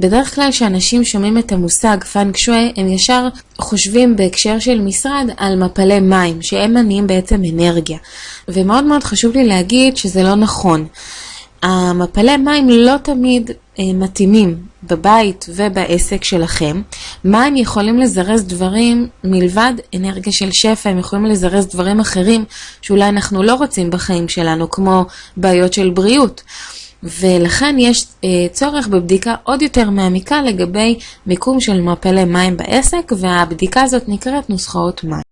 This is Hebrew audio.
בדרך כלל כשאנשים שומעים את המושג פאנג שווי, הם ישר חושבים בהקשר של משרד על מפלי מים, שהם מניעים בעצם אנרגיה. ומאוד מאוד חשוב לי להגיד שזה לא נכון. המפלי מים לא תמיד אה, מתאימים בבית ובעסק שלכם. מים יכולים לזרז דברים מלבד אנרגיה של שפע, הם יכולים לזרז דברים אחרים שאולי אנחנו לא רוצים בחיים שלנו, כמו בעיות של בריאות. ולכן יש אה, צורך בבדיקה עוד יותר מעמיקה לגבי מיקום של מפלי מים בעסק, והבדיקה הזאת נקראת נוסחאות מים.